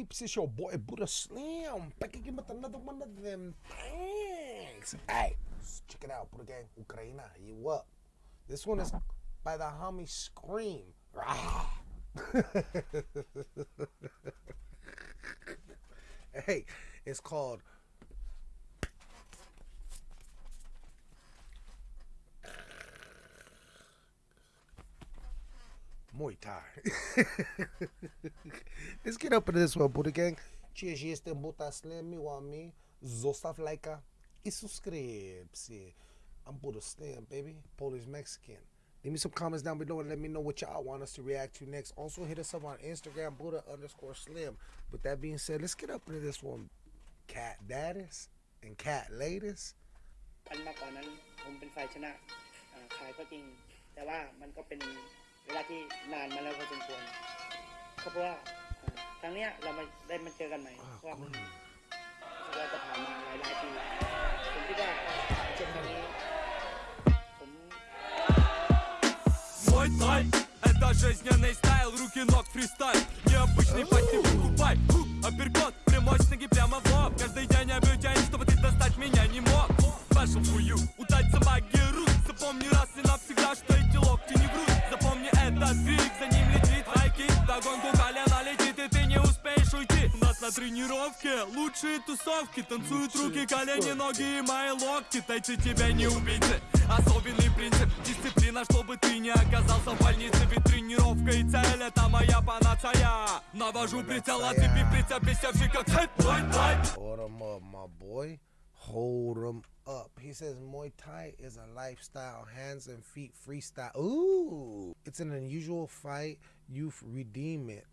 peeps? It's your boy Buddha Slim. Back again with another one of them things. Hey, check it out, Buddha Gang, Ukraina. You up? This one is by the homie Scream. hey, it's called muy tired. Let's get up into this one, Buddha Gang. Cieși este Buta Slam, oameni. Zostav like i subscribe. Eh, I'm Buddha Slim, baby. Polish Mexican. Leave me some comments down below and let me know what y'all want us to react to next. Also, hit us up on Instagram, Buddha underscore Slim. With that being said, let's get up into this one. Cat daddies and cat ladies. อันมาก่อนนั้นผมเป็นฝ่ายชนะอ่าขายก็จริง แต่ว่ามันก็เป็น เวลาที่นานมาแล้วพอสมควรก็เพราะว่าอ่าครั้งเนี้ยเรามาได้มาเจอกันใหม่เพราะว่ามันรู้สึกว่าจะผ่านมาหลายหลายๆปีผมคิดว่าเช่นครั้งนี้ผม Мой тай Это жизненный стайл, руки ног фристайл Необычный пассив выкупай Хук, Апперкот, прямой с ноги прямо в на тренировке лучшие тусовки Танцуют руки, колени, ноги и мои локти Тайцы тебя не убийцы Особенный принцип, дисциплина, чтобы ты не оказался в больнице Ведь тренировка и цель это моя панацея Навожу прицел, а ты прицеп, бесевший как твой тай Hold him up, my boy. Hold him up. He says Muay Thai is a lifestyle, hands and feet freestyle. Ooh, it's an unusual fight. You redeem it.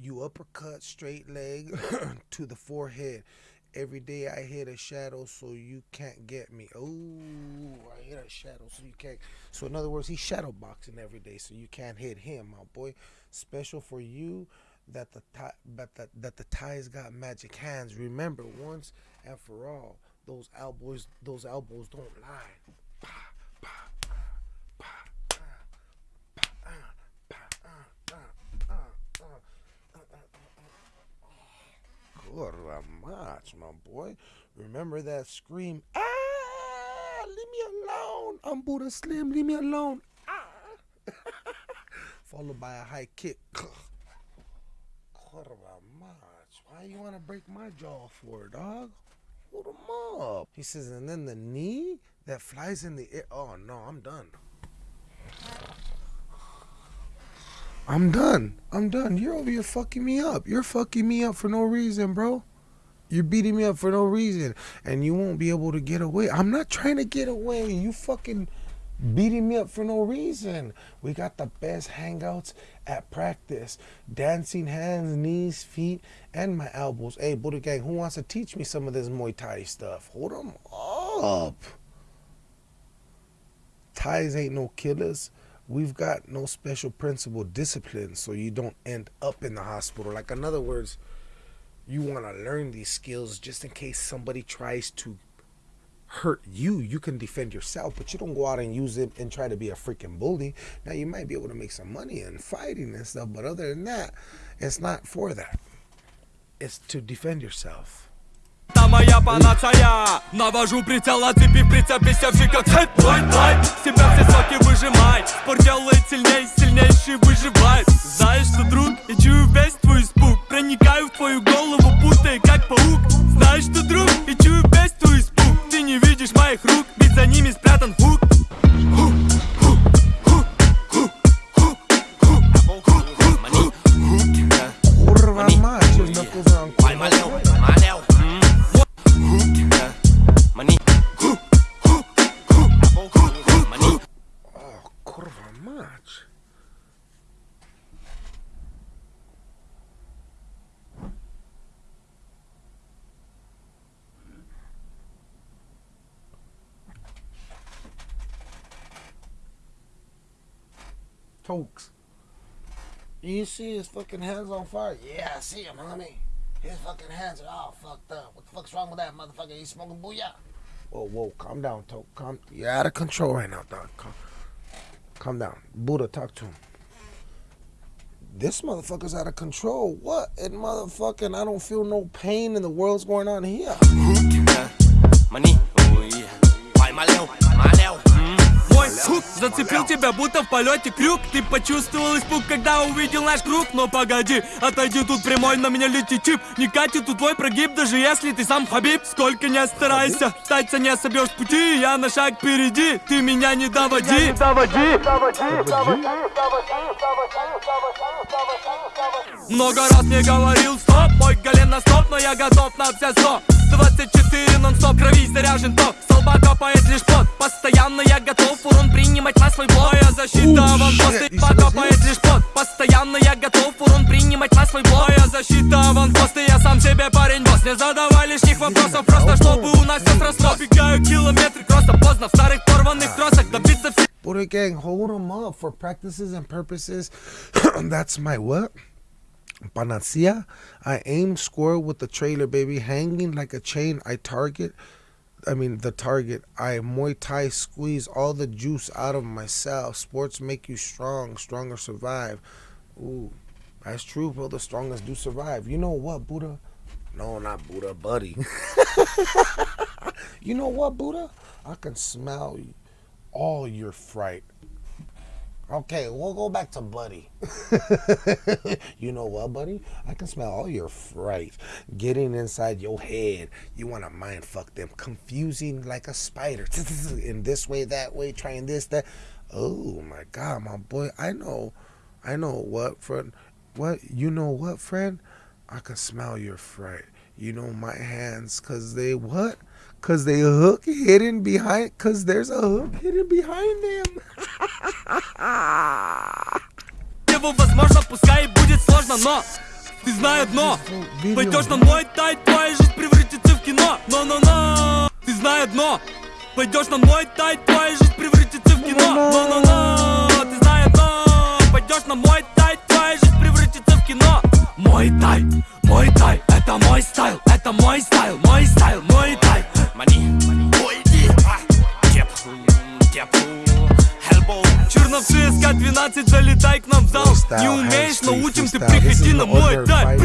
You uppercut straight leg to the forehead. Every day I hit a shadow so you can't get me. Ooh, I hit a shadow so you can't. So in other words, he's shadow boxing every day so you can't hit him, my boy. Special for you that the tie, but that that the ties got magic hands. Remember once and for all, those elbows, those elbows don't lie. Pa, pa, ah, pa, ah, pa, ah, pa, ah, ah, ah, ah, ah, ah, ah. Much, my boy. Remember that scream? Ah! Leave me alone. I'm Buddha Slim. Leave me alone. Ah! Followed by a high kick. Quarter much. Why you want to break my jaw for, dog? Hold him up. He says, and then the knee that flies in the air. Oh no, I'm done. I'm done. I'm done. You're over here fucking me up. You're fucking me up for no reason, bro. You're beating me up for no reason. And you won't be able to get away. I'm not trying to get away. You fucking beating me up for no reason. We got the best hangouts at practice. Dancing hands, knees, feet, and my elbows. Hey, Buddha Gang, who wants to teach me some of this Muay Thai stuff? Hold them up. Ties ain't no killers. We've got no special principle discipline so you don't end up in the hospital. Like, in other words, you want to learn these skills just in case somebody tries to hurt you, you can defend yourself, but you don't go out and use it and try to be a freaking bully. Now you might be able to make some money in fighting and stuff, but other than that, it's not for that. It's to defend yourself. Это моя панацея Навожу прицел, оцепив прицеп, бесевший как хэт, твой тай Себя все соки выжимай Спорт делает сильней, сильнейший выживает Знаешь Tokes. You see his fucking hands on fire? Yeah, I see him, homie. His fucking hands are all fucked up. What the fuck's wrong with that motherfucker? He's smoking booyah. Whoa, whoa, calm down, Toke. Calm. You're out of control right now, dog. Calm, calm down. Buddha, talk to him. this motherfucker's out of control. What? And motherfucking, I don't feel no pain in the world's going on here. Мой хук зацепил тебя будто в полете крюк. Ты почувствовал испуг, когда увидел наш круг. Но погоди, отойди тут прямой, на меня летит чип. Не катит тут твой прогиб, даже если ты сам Хабиб. Сколько не старайся, статься не собьешь пути. Я на шаг впереди, ты меня не доводи. Меня не доводи, доводи, доводи, доводи. Много раз мне говорил стоп, мой колено стоп Но я готов на все сто. 24 нон-стоп, крови заряжен ток Столба копает лишь пот, постоянно я готов урон принимать на свой блок. Моя защита аванпост, и покопает лишь пот. Постоянно я готов урон принимать на свой блок. Моя защита аванпост, и я сам себе парень босс. Не задавай лишних вопросов, просто чтобы у нас все сросло Бегаю километры, просто поздно в старых порванных тросах Добиться всего Buddha gang, hold them up for practices and purposes. That's my what? Panacea. I aim score with the trailer, baby. Hanging like a chain, I target. I mean, the target. I Muay Thai squeeze all the juice out of myself. Sports make you strong. Stronger survive. Ooh, that's true, bro. The strongest do survive. You know what, Buddha? No, not Buddha, buddy. you know what, Buddha? I can smell all your fright. Okay, we'll go back to Buddy. you know what, Buddy? I can smell all your fright getting inside your head. You want to mind fuck them, confusing like a spider. In this way, that way, trying this, that. Oh my God, my boy. I know, I know what, friend. What? You know what, friend? I can smell your fright. You know my hands, cause they what? Cause they hook hidden behind. Cause there's a hook hidden behind them. возможно, пускай будет сложно, но Ты знай одно, пойдешь на мой тай, твоя жизнь превратится в кино. Но-но-но, ты знай одно, пойдешь на мой тай, твоя жизнь превратится в кино. Но-но-но, ты знай одно, пойдешь на мой тай, твоя жизнь превратится в кино. Мой тай, мой тай, это мой стайл, это мой стайл, мой стайл, мой тай. Мани, уйди, деп, деп Черновцы СК-12, залетай к нам в зал. Не умеешь, научим, ты приходи на мой тай.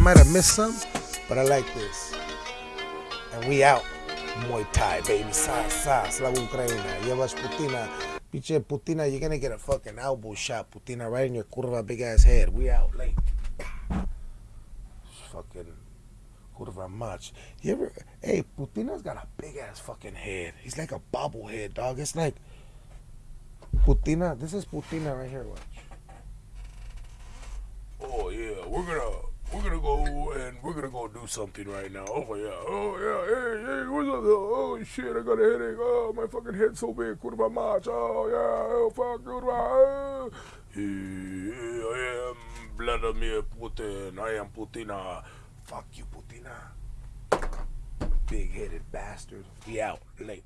Might have missed some, but I like this. And we out. Muay Thai, baby. Sa, sa, Slava Ukraina. Llevas Putina. Piche Putina, you're gonna get a fucking elbow shot, Putina, right in your curva big ass head. We out late. Fucking curva much. You ever, hey, Putina's got a big ass fucking head. He's like a bobblehead, dog. It's like, Putina, this is Putina right here, watch. Oh yeah, we're gonna gonna go and we're gonna go do something right now. Oh yeah, oh yeah, hey hey, what's up? Oh shit, I got a headache. Oh my fucking head's so big, curva much. Oh yeah, oh fuck, curva. Oh. Yeah, I am Vladimir Putin. I am Putina. Fuck you, Putina. Big headed bastard. We out late.